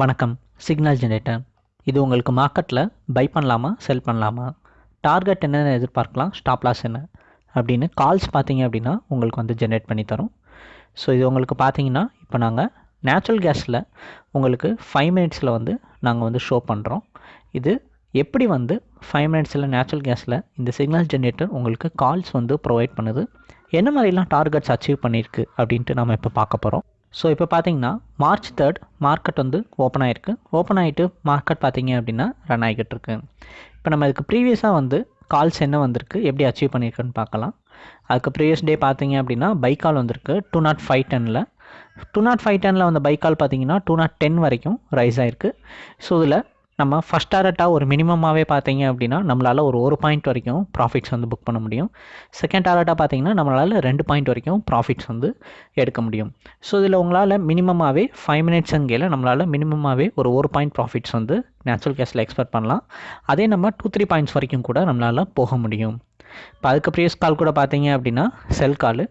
வணக்கம் signal generator. இது உங்களுக்கு மார்க்கெட்டில் பை பண்ணலாமா செல் பண்ணலாமா? டார்கெட் என்னென்ன எதிர்பார்க்கலாம் ஸ்டாப் லாஸ் என்ன? அப்படின்னு கால்ஸ் பார்த்தீங்க அப்படின்னா உங்களுக்கு வந்து ஜென்ரேட் பண்ணி தரும். ஸோ இது உங்களுக்கு பார்த்தீங்கன்னா இப்போ நாங்கள் நேச்சுரல் கேஸில் உங்களுக்கு ஃபைவ் மினிட்ஸில் வந்து நாங்கள் வந்து ஷோ பண்ணுறோம் இது எப்படி வந்து ஃபைவ் மினிட்ஸில் நேச்சுரல் கேஸில் இந்த சிக்னல் ஜென்ரேட்டர் உங்களுக்கு கால்ஸ் வந்து ப்ரொவைட் பண்ணுது? என்ன மாதிரிலாம் டார்கெட்ஸ் அச்சீவ் பண்ணியிருக்கு அப்படின்ட்டு நம்ம இப்போ பார்க்க போகிறோம் ஸோ இப்போ பார்த்தீங்கன்னா மார்ச் தேர்ட் மார்க்கெட் வந்து ஓப்பன் ஆகிருக்கு ஓப்பன் ஆகிட்டு மார்க்கெட் பார்த்தீங்க அப்படின்னா ரன் ஆகிக்கிட்டு இருக்கு. இப்போ நம்ம இதுக்கு ப்ரீவியஸாக வந்து கால்ஸ் என்ன வந்திருக்கு? எப்படி அச்சீவ் பண்ணியிருக்குன்னு பார்க்கலாம். அதுக்கு ப்ரீவியஸ் டே பார்த்தீங்க அப்படின்னா பை கால் வந்திருக்கு. டூ நாட் ஃபைவ் டெனில் டூ நாட் ஃபைவ் டெனில் வந்த பை கால் பார்த்தீங்கன்னா டூ நாட் டென் வரைக்கும் ரைஸ் ஆகிருக்கு ஸோ இதில் நம்ம ஃபஸ்ட் டாரட்டாக ஒரு மினிமமாகவே பார்த்தீங்க அப்படின்னா நம்மளால் ஒரு ஒரு பாயிண்ட் வரைக்கும் ப்ராஃபிட்ஸ் வந்து புக் பண்ண முடியும். செகண்ட் டாரட்டாக பார்த்தீங்கன்னா நம்மளால் ரெண்டு பாயிண்ட் வரைக்கும் ப்ராஃபிட்ஸ் வந்து எடுக்க முடியும். ஸோ இதில் உங்களால் மினிமமாகவே ஃபைவ் மினிட்ஸுங்கையில் நம்மளால் மினிமமாகவே ஒரு ஒரு பாயிண்ட் ப்ராஃபிட்ஸ் வந்து நேச்சுரல் கேஸில் எக்ஸ்பெக்ட் பண்ணலாம். அதே நம்ம டூ த்ரீ பாயிண்ட்ஸ் வரைக்கும் கூட நம்மளால் போக முடியும். இப்போ அதுக்கு ப்ரீவியஸ் கால் கூட பார்த்தீங்க அப்படின்னா செல் கால்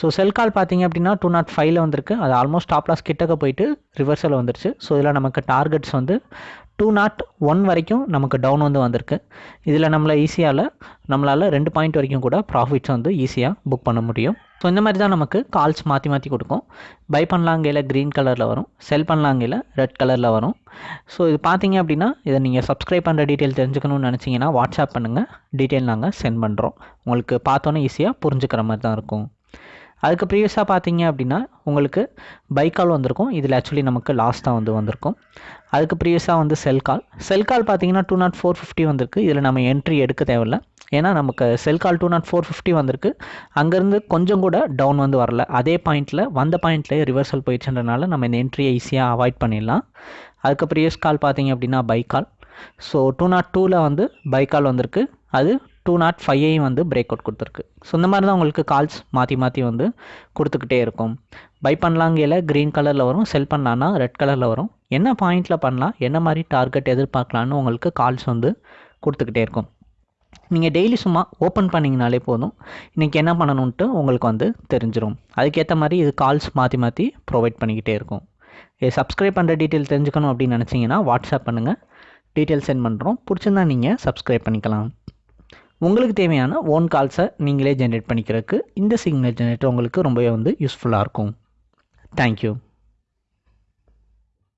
ஸோ செல் கால் பார்த்தீங்க அப்படின்னா டூ நாட் ஃபைவ்ல வந்திருக்கு. அது ஆல்மோஸ்ட் டாப் லாஸ் கிட்டக்க போயிட்டு ரிவர்சல் வந்துருச்சு. ஸோ இதில் நமக்கு டார்கெட்ஸ் வந்து டூ நாட் ஒன் வரைக்கும் நமக்கு டவுன் வந்து வந்திருக்கு. இதில் நம்மளை ஈஸியால் நம்மளால் ரெண்டு பாயிண்ட் வரைக்கும் கூட ப்ராஃபிட்ஸ் வந்து ஈஸியாக புக் பண்ண முடியும். ஸோ இந்த மாதிரி தான் நமக்கு கால்ஸ் மாற்றி மாற்றி கொடுக்கும். பை பண்ணலாங்கையில் க்ரீன் கலரில் வரும். செல் பண்ணலாங்கையில் ரெட் கலரில் வரும். ஸோ இது பார்த்தீங்க அப்படின்னா இதை நீங்கள் சப்ஸ்கிரைப் பண்ணுற டீட்டெயில் தெரிஞ்சுக்கணும்னு நினச்சிங்கன்னா வாட்ஸ்அப் பண்ணுங்கள் டீட்டெயில் நாங்கள் சென்ட் பண்ணுறோம் உங்களுக்கு பார்த்தோன்னே ஈஸியாக புரிஞ்சுக்கிற மாதிரி தான் இருக்கும். அதுக்கு ப்ரீவியஸாக பார்த்தீங்க அப்படின்னா உங்களுக்கு பை கால் வந்திருக்கும். இதில் ஆக்சுவலி நமக்கு லாஸ்ட்டாக வந்து வந்திருக்கும். அதுக்கு ப்ரீவியஸாக வந்து செல் கால் செல் கால் பார்த்தீங்கன்னா டூ நாட் ஃபோர் ஃபிஃப்டி வந்திருக்கு. இதில் நம்ம என்ட்ரி எடுக்க தேவையில்ல. ஏன்னா நமக்கு sell call two nought four fifty வந்திருக்கு. அங்கேருந்து கொஞ்சம் கூட டவுன் வந்து வரல. அதே பாயிண்ட்டில் வந்த பாயிண்ட்லேயே ரிவர்சல் போயிடுச்சுன்றனால நம்ம இந்த என்ட்ரியை ஈஸியாக அவாய்ட் பண்ணிடலாம். அதுக்கு ப்ரீவியஸ் கால் பார்த்தீங்க அப்படின்னா buy call so two nought டூவில் வந்து பை கால் வந்திருக்கு. அது டூ நாட் ஃபைவையும் வந்து பிரேக் அவுட் கொடுத்துருக்கு. ஸோ இந்த மாதிரி தான் உங்களுக்கு கால்ஸ் மாற்றி மாற்றி வந்து கொடுத்துக்கிட்டே இருக்கும். பை பண்ணலாங்கையில் க்ரீன் கலரில் வரும். செல் பண்ணலான்னா ரெட் கலரில் வரும். என்ன பாயிண்டில் பண்ணலாம்? என்ன மாதிரி டார்கெட் எதிர்பார்க்கலான்னு உங்களுக்கு கால்ஸ் வந்து கொடுத்துக்கிட்டே இருக்கும். நீங்கள் டெய்லி சும்மா ஓப்பன் பண்ணிங்கனாலே போதும். இன்றைக்கி என்ன பண்ணணுன்ட்டு உங்களுக்கு வந்து தெரிஞ்சிடும் அதுக்கேற்ற மாதிரி இது கால்ஸ் மாற்றி மாற்றி ப்ரொவைட் பண்ணிக்கிட்டே இருக்கும். இது சப்ஸ்கிரைப் பண்ணுற டீட்டெயில் தெரிஞ்சுக்கணும் அப்படின்னு நினச்சிங்கன்னா வாட்ஸ்அப் பண்ணுங்கள் டீட்டெயில் சென்ட் பண்ணுறோம் பிடிச்சிருந்தா நீங்கள் சப்ஸ்கிரைப் பண்ணிக்கலாம். உங்களுக்கு தேவையான ஓன் கால்ஸை நீங்களே ஜென்ரேட் பண்ணிக்கிறதுக்கு இந்த சிக்னல் ஜென்ரேட்டர் உங்களுக்கு ரொம்பவே வந்து யூஸ்ஃபுல்லாக இருக்கும். தேங்க்யூ